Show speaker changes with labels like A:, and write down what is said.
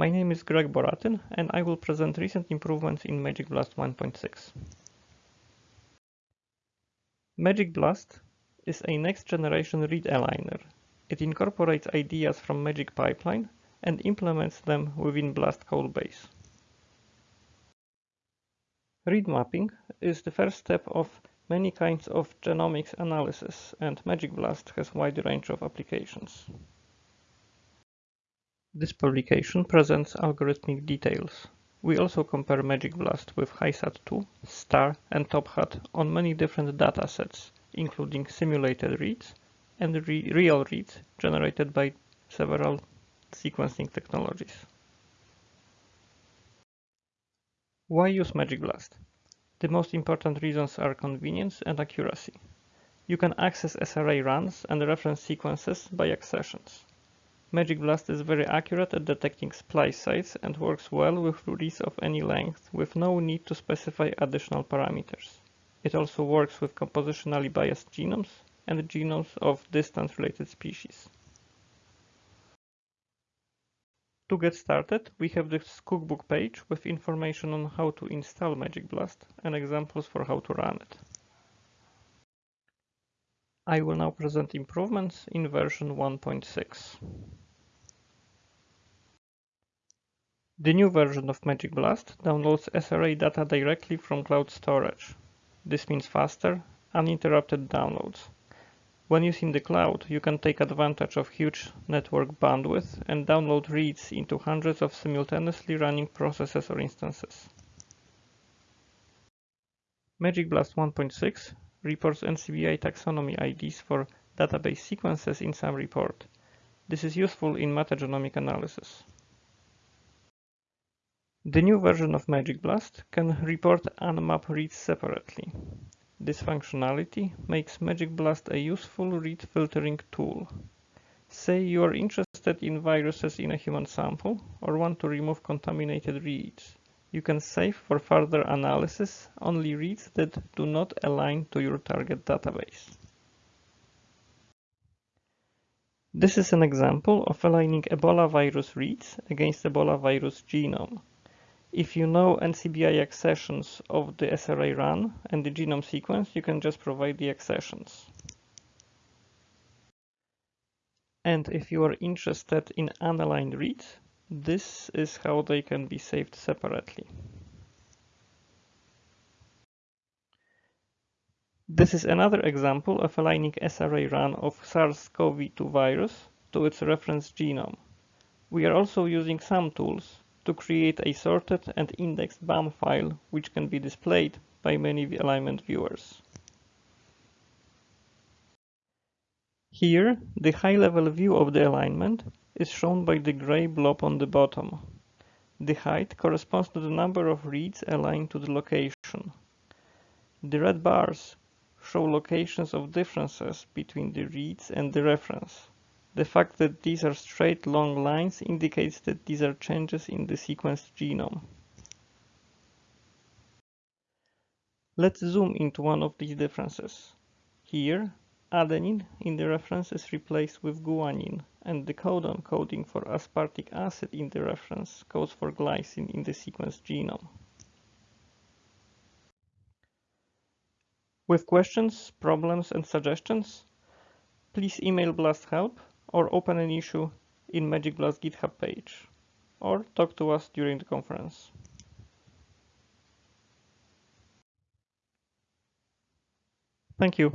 A: My name is Greg Boratyn and I will present recent improvements in Magic Blast 1.6. Magic Blast is a next-generation read aligner. It incorporates ideas from Magic Pipeline and implements them within Blast codebase. Read mapping is the first step of many kinds of genomics analysis and Magic Blast has wide range of applications. This publication presents algorithmic details. We also compare Magic Blast with HiSat2, STAR and TopHat on many different datasets, including simulated reads and re real reads generated by several sequencing technologies. Why use Magic Blast? The most important reasons are convenience and accuracy. You can access SRA runs and reference sequences by accessions. Magic Blast is very accurate at detecting splice sites and works well with reads of any length with no need to specify additional parameters. It also works with compositionally biased genomes and genomes of distance related species. To get started, we have this cookbook page with information on how to install Magic Blast and examples for how to run it. I will now present improvements in version 1.6. The new version of Magic Blast downloads SRA data directly from cloud storage. This means faster, uninterrupted downloads. When using the cloud, you can take advantage of huge network bandwidth and download reads into hundreds of simultaneously running processes or instances. Magic Blast 1.6 reports NCBI taxonomy IDs for database sequences in SAM report. This is useful in metagenomic analysis. The new version of Magic Blast can report unmap reads separately. This functionality makes Magic Blast a useful read filtering tool. Say you are interested in viruses in a human sample or want to remove contaminated reads. You can save for further analysis only reads that do not align to your target database. This is an example of aligning Ebola virus reads against Ebola virus genome. If you know NCBI accessions of the SRA run and the genome sequence, you can just provide the accessions. And if you are interested in unaligned reads, this is how they can be saved separately. This is another example of aligning SRA run of SARS-CoV-2 virus to its reference genome. We are also using SAMtools to create a sorted and indexed BAM file which can be displayed by many alignment viewers. Here, the high-level view of the alignment is shown by the gray blob on the bottom. The height corresponds to the number of reads aligned to the location. The red bars show locations of differences between the reads and the reference. The fact that these are straight long lines indicates that these are changes in the sequenced genome. Let's zoom into one of these differences. Here, adenine in the reference is replaced with guanine, and the codon coding for aspartic acid in the reference codes for glycine in the sequence genome. With questions, problems, and suggestions, please email BLAST help or open an issue in Magic Blast GitHub page, or talk to us during the conference. Thank you.